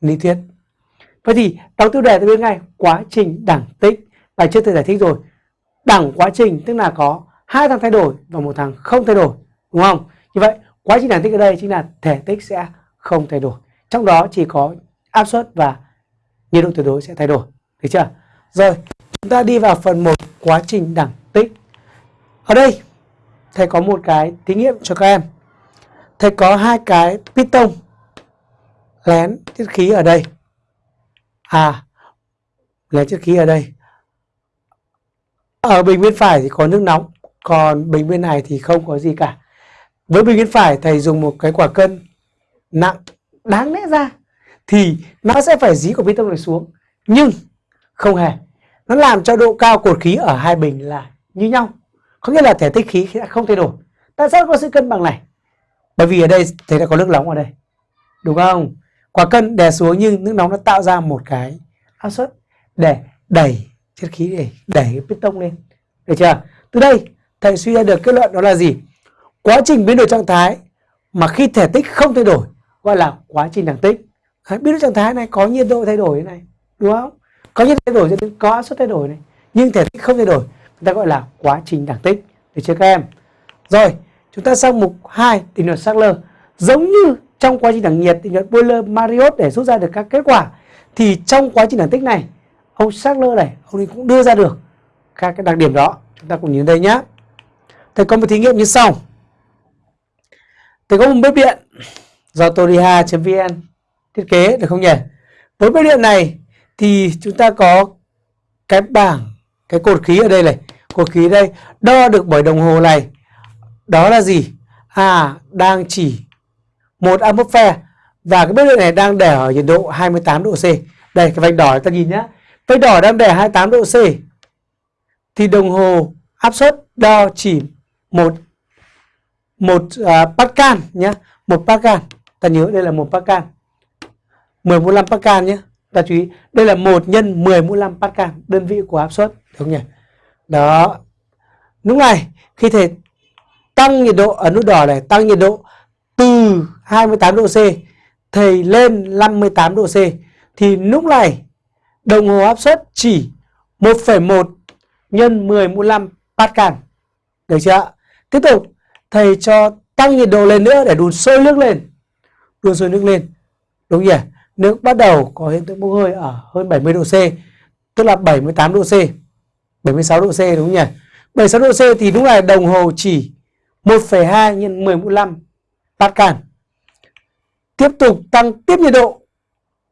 lý thuyết. Vậy thì đọc tiêu đề tôi biết ngay, quá trình đẳng tích, bài trước tôi giải thích rồi. Đẳng quá trình tức là có hai thằng thay đổi và một thằng không thay đổi, đúng không? Như vậy, quá trình đẳng tích ở đây chính là thể tích sẽ không thay đổi. Trong đó chỉ có áp suất và nhiệt độ tuyệt đối sẽ thay đổi, được chưa? Rồi, chúng ta đi vào phần 1 quá trình đẳng tích. Ở đây, thầy có một cái thí nghiệm cho các em. Thầy có hai cái piston lén chất khí ở đây. À lén chất khí ở đây. Ở bình bên phải thì có nước nóng, còn bình bên này thì không có gì cả. Với bình bên phải, thầy dùng một cái quả cân nặng đáng lẽ ra thì nó sẽ phải dí của piston này xuống, nhưng không hề. Nó làm cho độ cao cột khí ở hai bình là như nhau. Có nghĩa là thể tích khí sẽ không thay đổi. Tại sao có sự cân bằng này? Bởi vì ở đây thầy đã có nước nóng ở đây. Đúng không? Quả cân đè xuống nhưng nước nóng nó tạo ra một cái áp suất để đẩy chất khí, để đẩy cái piston lên. Được chưa? Từ đây, thầy suy ra được kết luận đó là gì? Quá trình biến đổi trạng thái mà khi thể tích không thay đổi, gọi là quá trình đẳng tích. Biến đổi trạng thái này, có nhiệt độ thay đổi này, đúng không? Có nhiệt độ thay đổi cho nên có áp suất thay đổi này, nhưng thể tích không thay đổi, người ta gọi là quá trình đẳng tích. Được chưa các em? Rồi, chúng ta sang mục 2 định luật Sackler. Giống như trong quá trình đẳng nhiệt thì nhận Boiler Marriott để rút ra được các kết quả. Thì trong quá trình đẳng tích này, ông Sackler này, ông ấy cũng đưa ra được các cái đặc điểm đó. Chúng ta cùng nhìn đây nhé thầy có một thí nghiệm như sau. Thầy có một bếp điện do toriha.vn thiết kế được không nhỉ? Với bếp điện này thì chúng ta có cái bảng, cái cột khí ở đây này. Cột khí đây, đo được bởi đồng hồ này. Đó là gì? À đang chỉ một atmosphere và cái bếp điện này đang để ở nhiệt độ 28 độ C. Đây cái vạch đỏ ta nhìn nhá. Vạch đỏ đang để 28 độ C. Thì đồng hồ áp suất đo chỉ một một uh, pascal nhé một pascal. Ta nhớ đây là một pascal. 10 mũ 5 pascal nhé ta chú ý đây là một nhân 10 mũ 5 pascal. Đơn vị của áp suất đúng không nhỉ? Đó. Lúc này khi thể tăng nhiệt độ ở nút đỏ này tăng nhiệt độ từ 28 độ C thầy lên 58 độ C thì lúc này đồng hồ áp suất chỉ 1,1 nhân 10 mũ 5 Pascal. Được chưa Tiếp tục thầy cho tăng nhiệt độ lên nữa để đun sôi nước lên. Đun sôi nước lên. Đúng nhỉ? Nước bắt đầu có hiện tượng bốc hơi ở hơn 70 độ C, tức là 78 độ C. 76 độ C đúng nhỉ? 76 độ C thì lúc này đồng hồ chỉ 1,2 nhân 10 mũ 5 Pascal. Tiếp tục tăng tiếp nhiệt độ